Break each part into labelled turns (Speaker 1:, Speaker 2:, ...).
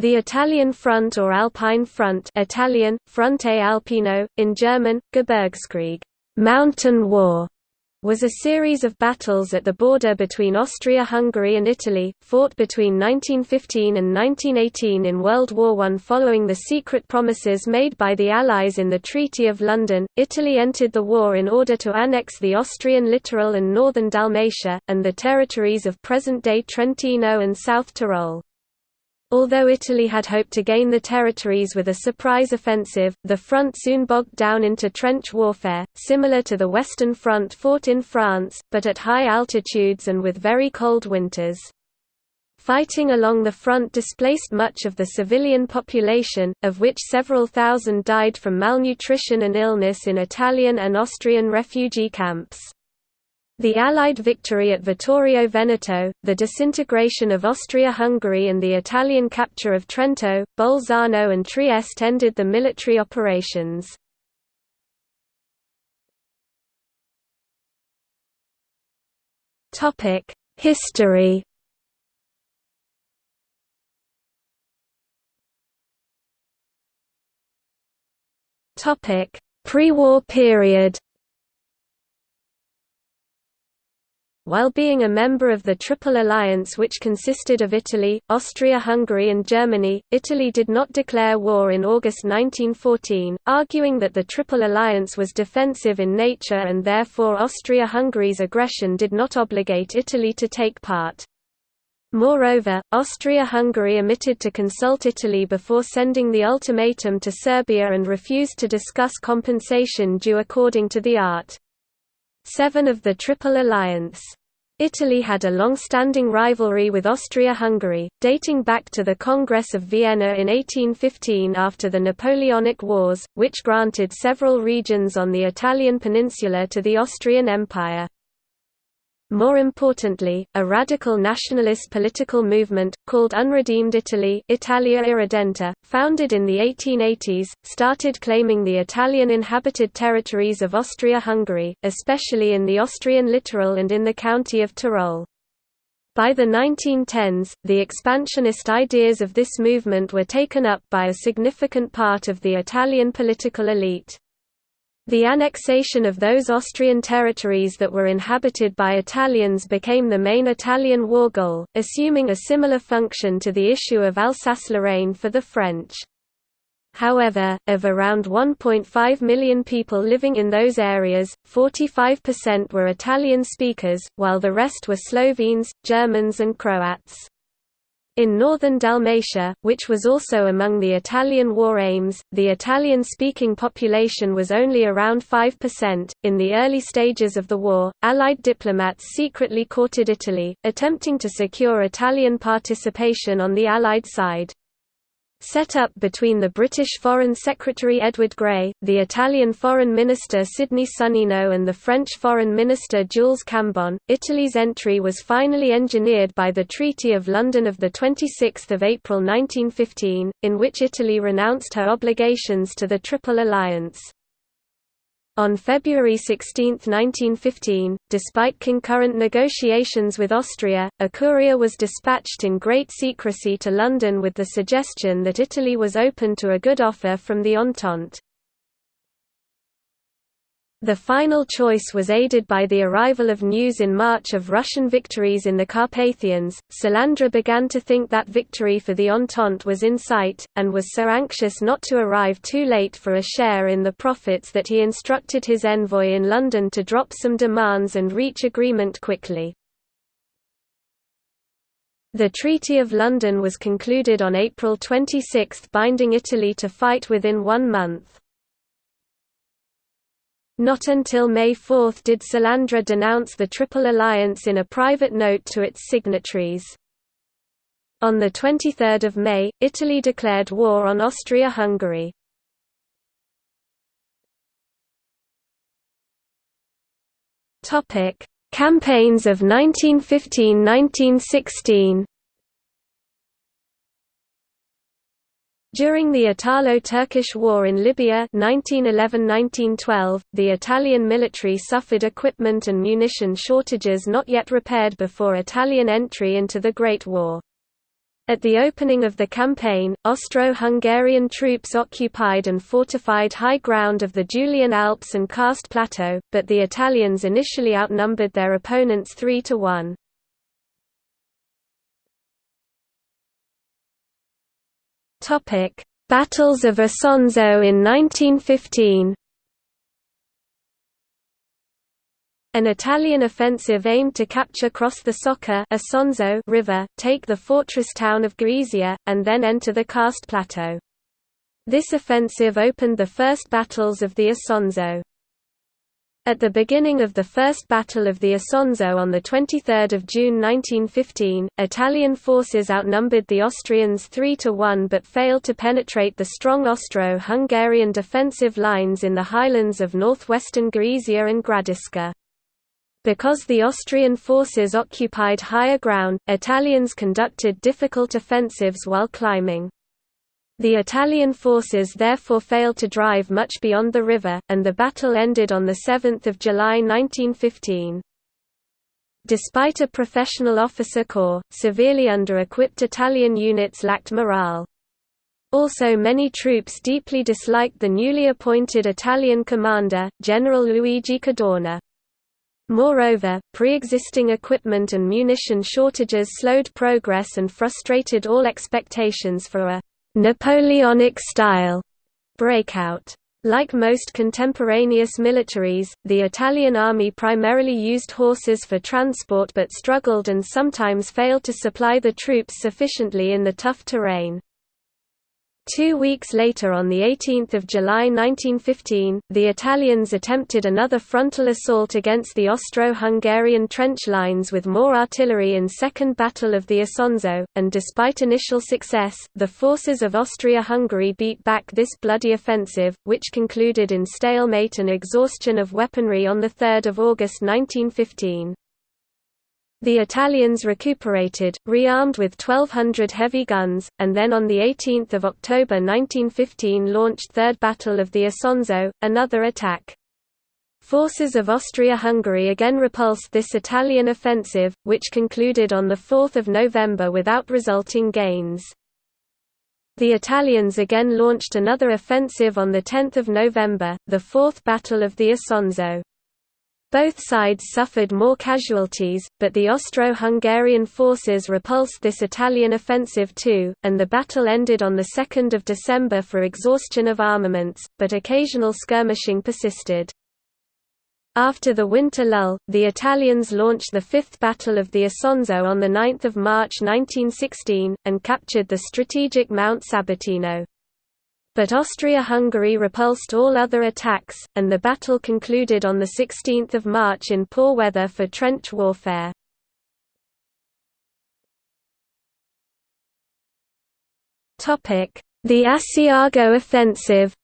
Speaker 1: The Italian Front or Alpine Front Italian, Fronte Alpino, in German, Gebirgskrieg mountain war", was a series of battles at the border between Austria-Hungary and Italy, fought between 1915 and 1918 in World War I. Following the secret promises made by the Allies in the Treaty of London, Italy entered the war in order to annex the Austrian littoral and northern Dalmatia, and the territories of present-day Trentino and South Tyrol. Although Italy had hoped to gain the territories with a surprise offensive, the front soon bogged down into trench warfare, similar to the Western Front fought in France, but at high altitudes and with very cold winters. Fighting along the front displaced much of the civilian population, of which several thousand died from malnutrition and illness in Italian and Austrian refugee camps. The Allied victory at Vittorio Veneto, the disintegration of Austria-Hungary and the Italian capture of Trento, Bolzano and Trieste ended the military operations. History Pre-war period While being a member of the Triple Alliance which consisted of Italy, Austria-Hungary and Germany, Italy did not declare war in August 1914, arguing that the Triple Alliance was defensive in nature and therefore Austria-Hungary's aggression did not obligate Italy to take part. Moreover, Austria-Hungary omitted to consult Italy before sending the ultimatum to Serbia and refused to discuss compensation due according to the Art. 7 of the Triple Alliance. Italy had a long-standing rivalry with Austria-Hungary, dating back to the Congress of Vienna in 1815 after the Napoleonic Wars, which granted several regions on the Italian peninsula to the Austrian Empire. More importantly, a radical nationalist political movement, called Unredeemed Italy Italia Irredenta, founded in the 1880s, started claiming the Italian inhabited territories of Austria-Hungary, especially in the Austrian littoral and in the county of Tyrol. By the 1910s, the expansionist ideas of this movement were taken up by a significant part of the Italian political elite. The annexation of those Austrian territories that were inhabited by Italians became the main Italian war goal, assuming a similar function to the issue of Alsace-Lorraine for the French. However, of around 1.5 million people living in those areas, 45% were Italian speakers, while the rest were Slovenes, Germans and Croats. In northern Dalmatia, which was also among the Italian war aims, the Italian-speaking population was only around 5%. In the early stages of the war, Allied diplomats secretly courted Italy, attempting to secure Italian participation on the Allied side. Set up between the British Foreign Secretary Edward Grey, the Italian Foreign Minister Sidney Sonnino and the French Foreign Minister Jules Cambon, Italy's entry was finally engineered by the Treaty of London of 26 April 1915, in which Italy renounced her obligations to the Triple Alliance. On February 16, 1915, despite concurrent negotiations with Austria, a courier was dispatched in great secrecy to London with the suggestion that Italy was open to a good offer from the Entente. The final choice was aided by the arrival of news in March of Russian victories in the Carpathians. Salandra began to think that victory for the Entente was in sight, and was so anxious not to arrive too late for a share in the profits that he instructed his envoy in London to drop some demands and reach agreement quickly. The Treaty of London was concluded on April 26 binding Italy to fight within one month. Not until May 4 did Salandra denounce the Triple Alliance in a private note to its signatories. On 23 May, Italy declared war on Austria-Hungary. Campaigns of 1915–1916 During the Italo-Turkish War in Libya 1911–1912, the Italian military suffered equipment and munition shortages not yet repaired before Italian entry into the Great War. At the opening of the campaign, Austro-Hungarian troops occupied and fortified high ground of the Julian Alps and Karst Plateau, but the Italians initially outnumbered their opponents 3 to 1. Topic: Battles of Isonzo in 1915. An Italian offensive aimed to capture cross the Soca River, take the fortress town of Gorizia, and then enter the Karst Plateau. This offensive opened the first battles of the Isonzo. At the beginning of the First Battle of the Isonzo on 23 June 1915, Italian forces outnumbered the Austrians 3 to 1 but failed to penetrate the strong Austro-Hungarian defensive lines in the highlands of northwestern Gorizia and Gradiška. Because the Austrian forces occupied higher ground, Italians conducted difficult offensives while climbing. The Italian forces therefore failed to drive much beyond the river, and the battle ended on 7 July 1915. Despite a professional officer corps, severely under-equipped Italian units lacked morale. Also many troops deeply disliked the newly appointed Italian commander, General Luigi Cadorna. Moreover, pre-existing equipment and munition shortages slowed progress and frustrated all expectations for a Napoleonic-style breakout. Like most contemporaneous militaries, the Italian army primarily used horses for transport but struggled and sometimes failed to supply the troops sufficiently in the tough terrain. Two weeks later on 18 July 1915, the Italians attempted another frontal assault against the Austro-Hungarian trench lines with more artillery in Second Battle of the Isonzo, and despite initial success, the forces of Austria-Hungary beat back this bloody offensive, which concluded in stalemate and exhaustion of weaponry on 3 August 1915. The Italians recuperated, rearmed with 1,200 heavy guns, and then on 18 October 1915 launched Third Battle of the Isonzo, another attack. Forces of Austria-Hungary again repulsed this Italian offensive, which concluded on 4 November without resulting gains. The Italians again launched another offensive on 10 November, the Fourth Battle of the Isonzo. Both sides suffered more casualties, but the Austro-Hungarian forces repulsed this Italian offensive too, and the battle ended on 2 December for exhaustion of armaments, but occasional skirmishing persisted. After the winter lull, the Italians launched the Fifth Battle of the Isonzo on 9 March 1916, and captured the strategic Mount Sabatino. But Austria-Hungary repulsed all other attacks, and the battle concluded on 16 March in poor weather for trench warfare. The Asiago offensive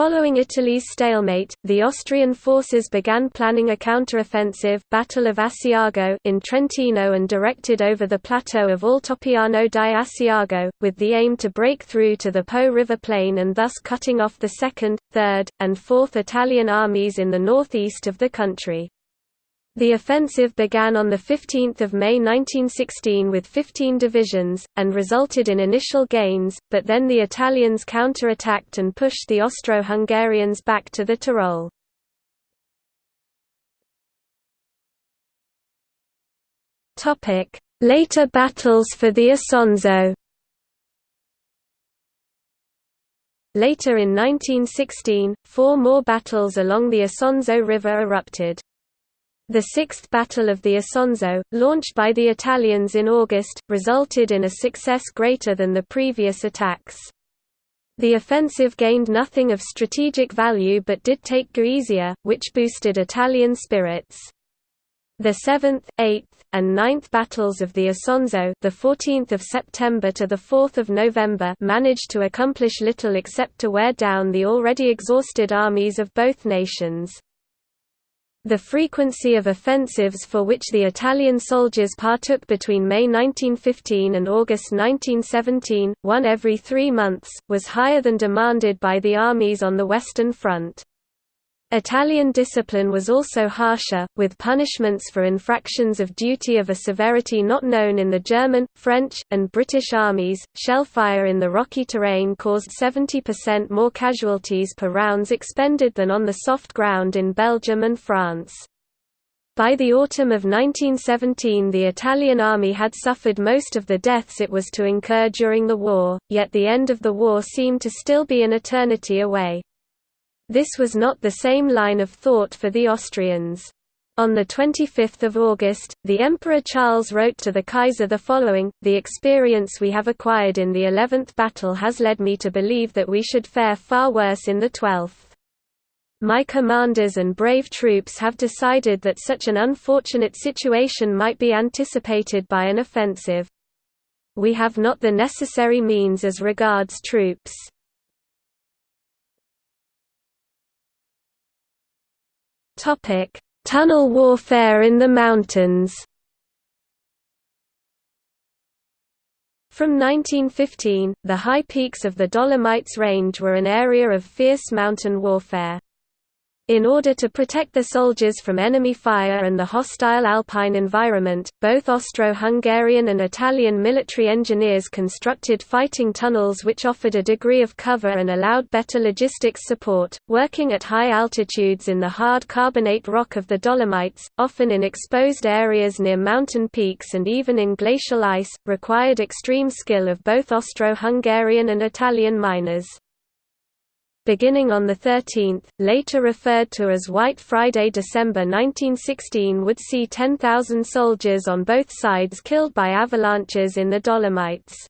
Speaker 1: Following Italy's stalemate, the Austrian forces began planning a counteroffensive Battle of Asiago in Trentino and directed over the plateau of Altopiano di Asiago, with the aim to break through to the Po River plain and thus cutting off the 2nd, 3rd, and 4th Italian armies in the northeast of the country. The offensive began on 15 May 1916 with 15 divisions, and resulted in initial gains, but then the Italians counter-attacked and pushed the Austro-Hungarians back to the Tyrol. Later battles for the Isonzo Later in 1916, four more battles along the Isonzo River erupted. The Sixth Battle of the Isonzo, launched by the Italians in August, resulted in a success greater than the previous attacks. The offensive gained nothing of strategic value but did take Gorizia, which boosted Italian spirits. The 7th, 8th, and 9th battles of the Isonzo, the 14th of September to the 4th of November, managed to accomplish little except to wear down the already exhausted armies of both nations. The frequency of offensives for which the Italian soldiers partook between May 1915 and August 1917, one every three months, was higher than demanded by the armies on the Western Front. Italian discipline was also harsher, with punishments for infractions of duty of a severity not known in the German, French, and British armies. Shellfire in the rocky terrain caused 70% more casualties per rounds expended than on the soft ground in Belgium and France. By the autumn of 1917 the Italian army had suffered most of the deaths it was to incur during the war, yet the end of the war seemed to still be an eternity away. This was not the same line of thought for the Austrians. On 25 August, the Emperor Charles wrote to the Kaiser the following, The experience we have acquired in the eleventh battle has led me to believe that we should fare far worse in the twelfth. My commanders and brave troops have decided that such an unfortunate situation might be anticipated by an offensive. We have not the necessary means as regards troops. Tunnel warfare in the mountains. From 1915, the high peaks of the Dolomites Range were an area of fierce mountain warfare. In order to protect the soldiers from enemy fire and the hostile alpine environment, both Austro-Hungarian and Italian military engineers constructed fighting tunnels which offered a degree of cover and allowed better logistics support. Working at high altitudes in the hard carbonate rock of the Dolomites, often in exposed areas near mountain peaks and even in glacial ice, required extreme skill of both Austro-Hungarian and Italian miners beginning on the 13th, later referred to as White Friday December 1916 would see 10,000 soldiers on both sides killed by avalanches in the Dolomites.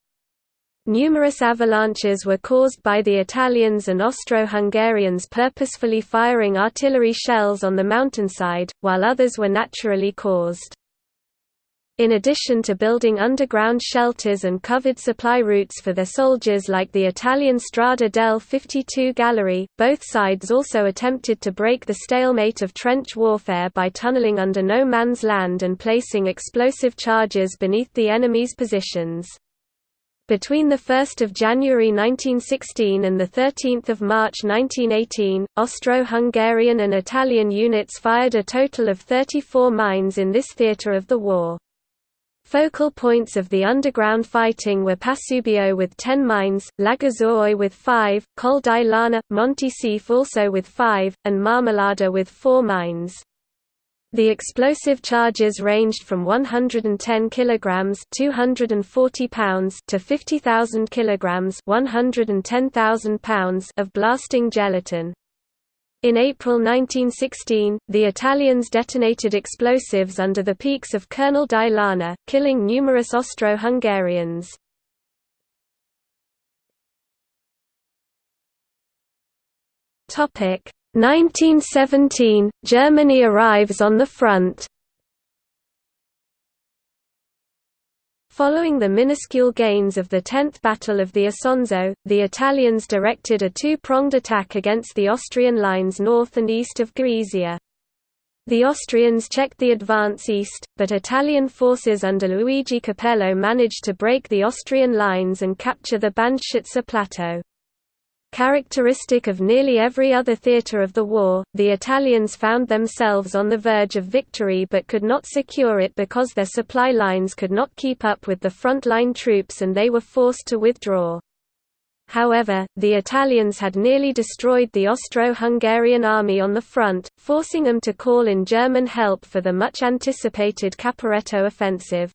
Speaker 1: Numerous avalanches were caused by the Italians and Austro-Hungarians purposefully firing artillery shells on the mountainside, while others were naturally caused. In addition to building underground shelters and covered supply routes for their soldiers like the Italian Strada del 52 Gallery, both sides also attempted to break the stalemate of trench warfare by tunneling under no man's land and placing explosive charges beneath the enemy's positions. Between 1 January 1916 and 13 March 1918, Austro-Hungarian and Italian units fired a total of 34 mines in this theatre of the war. Focal points of the underground fighting were Pasubio with 10 mines, Lagazuoi with 5, Col di Lana, Monte Sief also with 5, and Marmolada with 4 mines. The explosive charges ranged from 110 kilograms (240 pounds) to 50,000 kilograms (110,000 pounds) of blasting gelatin. In April 1916, the Italians detonated explosives under the peaks of Colonel di Lana, killing numerous Austro-Hungarians. Topic 1917 Germany arrives on the front. Following the minuscule gains of the 10th Battle of the Isonzo, the Italians directed a two-pronged attack against the Austrian lines north and east of Gorizia. The Austrians checked the advance east, but Italian forces under Luigi Capello managed to break the Austrian lines and capture the Banjšice Plateau. Characteristic of nearly every other theatre of the war, the Italians found themselves on the verge of victory but could not secure it because their supply lines could not keep up with the front-line troops and they were forced to withdraw. However, the Italians had nearly destroyed the Austro-Hungarian army on the front, forcing them to call in German help for the much-anticipated Caporetto offensive.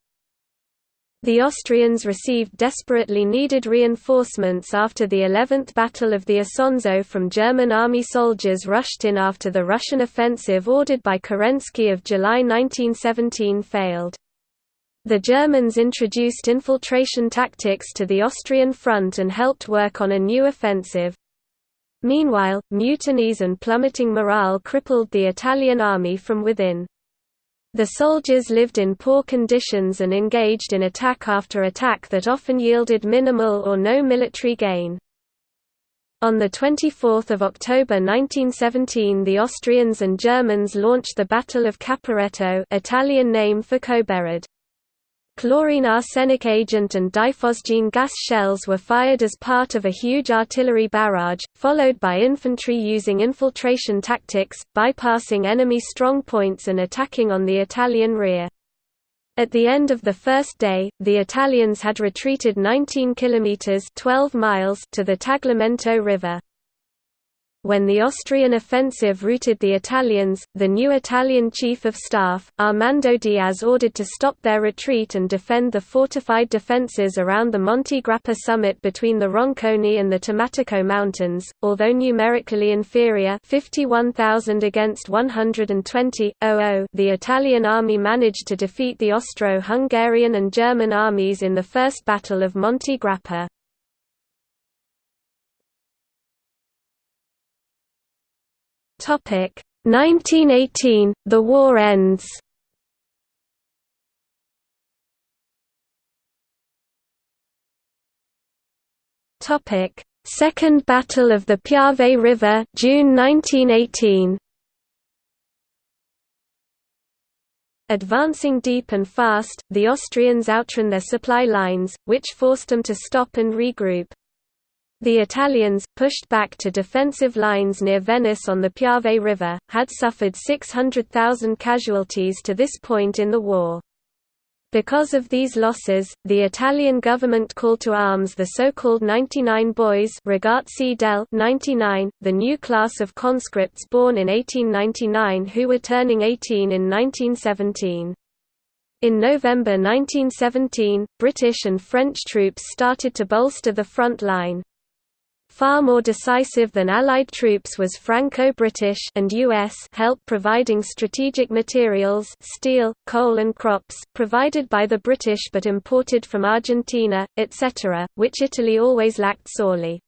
Speaker 1: The Austrians received desperately needed reinforcements after the 11th Battle of the Isonzo from German army soldiers rushed in after the Russian offensive ordered by Kerensky of July 1917 failed. The Germans introduced infiltration tactics to the Austrian front and helped work on a new offensive. Meanwhile, mutinies and plummeting morale crippled the Italian army from within. The soldiers lived in poor conditions and engaged in attack after attack that often yielded minimal or no military gain. On 24 October 1917 the Austrians and Germans launched the Battle of Caporetto Italian name for Kobarid. Chlorine arsenic agent and diphosgene gas shells were fired as part of a huge artillery barrage, followed by infantry using infiltration tactics, bypassing enemy strong points and attacking on the Italian rear. At the end of the first day, the Italians had retreated 19 kilometers 12 miles to the Tagliamento River. When the Austrian offensive routed the Italians, the new Italian Chief of Staff, Armando Diaz ordered to stop their retreat and defend the fortified defences around the Monte Grappa summit between the Roncone and the Tomatico Mountains. Although numerically inferior 51,000 against 120, the Italian army managed to defeat the Austro-Hungarian and German armies in the First Battle of Monte Grappa. 1918 The war ends. Second Battle of the Piave River June 1918 Advancing deep and fast, the Austrians outran their supply lines, which forced them to stop and regroup. The Italians, pushed back to defensive lines near Venice on the Piave River, had suffered 600,000 casualties to this point in the war. Because of these losses, the Italian government called to arms the so-called 99 boys Ragazzi del 99, the new class of conscripts born in 1899 who were turning 18 in 1917. In November 1917, British and French troops started to bolster the front line. Far more decisive than Allied troops was Franco-British and US help providing strategic materials steel, coal and crops, provided by the British but imported from Argentina, etc., which Italy always lacked sorely.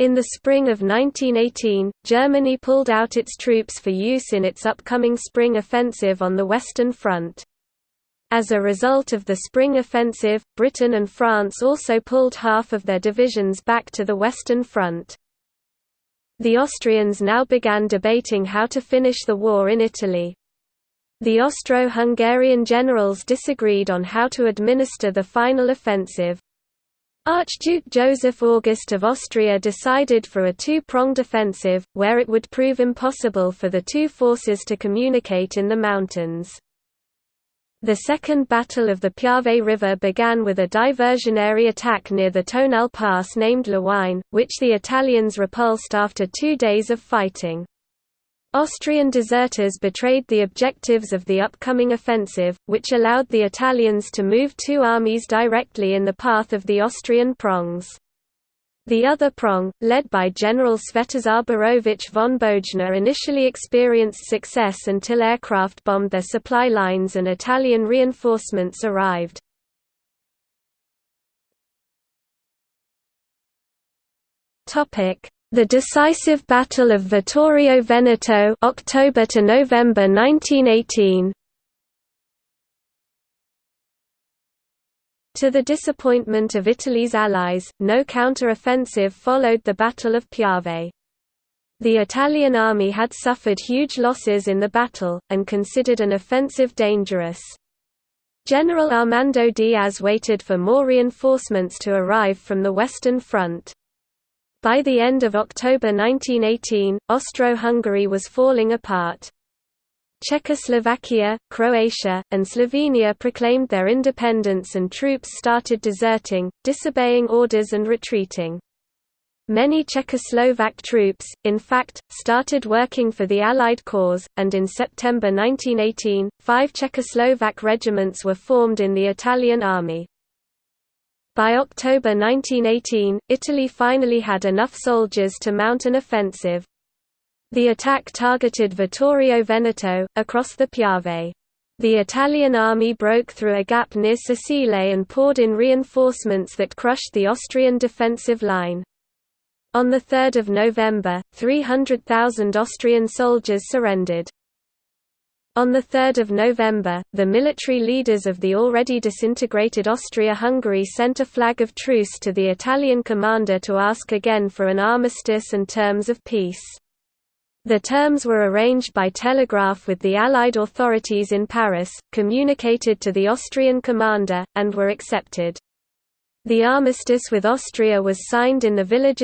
Speaker 1: In the spring of 1918, Germany pulled out its troops for use in its upcoming spring offensive on the Western Front. As a result of the Spring Offensive, Britain and France also pulled half of their divisions back to the Western Front. The Austrians now began debating how to finish the war in Italy. The Austro-Hungarian generals disagreed on how to administer the final offensive. Archduke Joseph August of Austria decided for a two-pronged offensive, where it would prove impossible for the two forces to communicate in the mountains. The Second Battle of the Piave River began with a diversionary attack near the Tonale Pass named Lawine, which the Italians repulsed after two days of fighting. Austrian deserters betrayed the objectives of the upcoming offensive, which allowed the Italians to move two armies directly in the path of the Austrian prongs. The other prong, led by General Svetozar Boroević von Bojna initially experienced success until aircraft bombed their supply lines and Italian reinforcements arrived. The decisive Battle of Vittorio Veneto October to November 1918 To the disappointment of Italy's allies, no counter-offensive followed the Battle of Piave. The Italian army had suffered huge losses in the battle, and considered an offensive dangerous. General Armando Diaz waited for more reinforcements to arrive from the Western Front. By the end of October 1918, Austro-Hungary was falling apart. Czechoslovakia, Croatia, and Slovenia proclaimed their independence and troops started deserting, disobeying orders and retreating. Many Czechoslovak troops, in fact, started working for the Allied cause, and in September 1918, five Czechoslovak regiments were formed in the Italian army. By October 1918, Italy finally had enough soldiers to mount an offensive. The attack targeted Vittorio Veneto, across the Piave. The Italian army broke through a gap near Sacile and poured in reinforcements that crushed the Austrian defensive line. On 3 November, 300,000 Austrian soldiers surrendered. On 3 November, the military leaders of the already disintegrated Austria-Hungary sent a flag of truce to the Italian commander to ask again for an armistice and terms of peace. The terms were arranged by telegraph with the Allied authorities in Paris, communicated to the Austrian commander, and were accepted. The armistice with Austria was signed in the village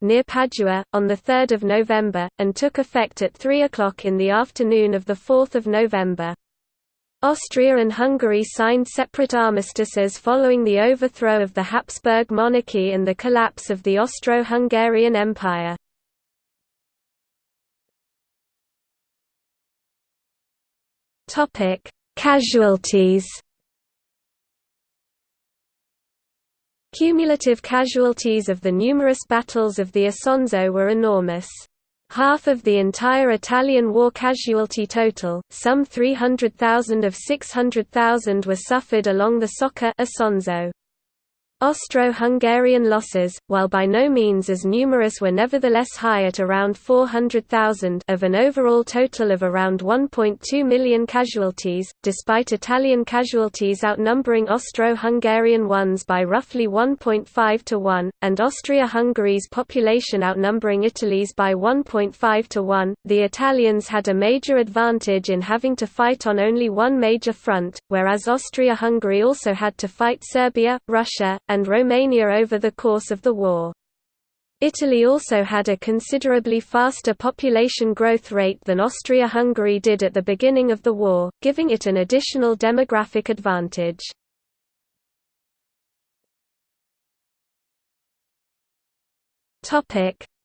Speaker 1: near Padua, on 3 November, and took effect at 3 o'clock in the afternoon of 4 November. Austria and Hungary signed separate armistices following the overthrow of the Habsburg monarchy and the collapse of the Austro-Hungarian Empire. Topic: Casualties. Cumulative casualties of the numerous battles of the Isonzo were enormous. Half of the entire Italian war casualty total, some 300,000 of 600,000 were suffered along the Soca Isonzo. Austro-Hungarian losses, while by no means as numerous were nevertheless high at around 400,000 of an overall total of around 1.2 million casualties, despite Italian casualties outnumbering Austro-Hungarian ones by roughly 1.5 to 1, and Austria-Hungary's population outnumbering Italy's by 1.5 to 1. The Italians had a major advantage in having to fight on only one major front, whereas Austria-Hungary also had to fight Serbia, Russia, and Romania over the course of the war. Italy also had a considerably faster population growth rate than Austria-Hungary did at the beginning of the war, giving it an additional demographic advantage.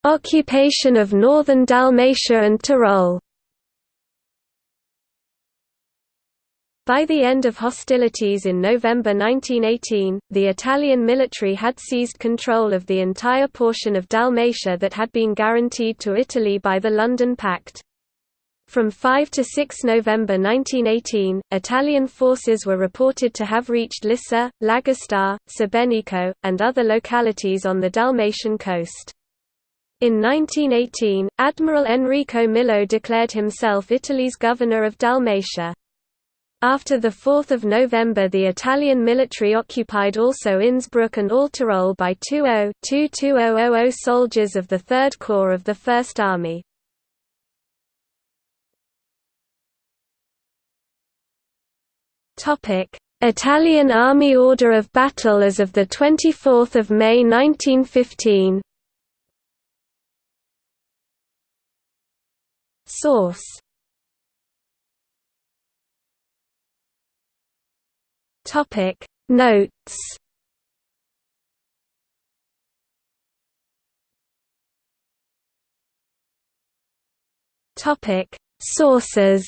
Speaker 1: Occupation of northern Dalmatia and Tyrol By the end of hostilities in November 1918, the Italian military had seized control of the entire portion of Dalmatia that had been guaranteed to Italy by the London Pact. From 5 to 6 November 1918, Italian forces were reported to have reached Lissa, Lagosta, Sebenico, and other localities on the Dalmatian coast. In 1918, Admiral Enrico Millo declared himself Italy's governor of Dalmatia. After 4 November the Italian military occupied also Innsbruck and all Tyrol by 2-0-2-2000 soldiers of the 3rd Corps of the First Army. Italian Army Order of Battle as of 24 May 1915 Source Topic. Notes. Topic. Sources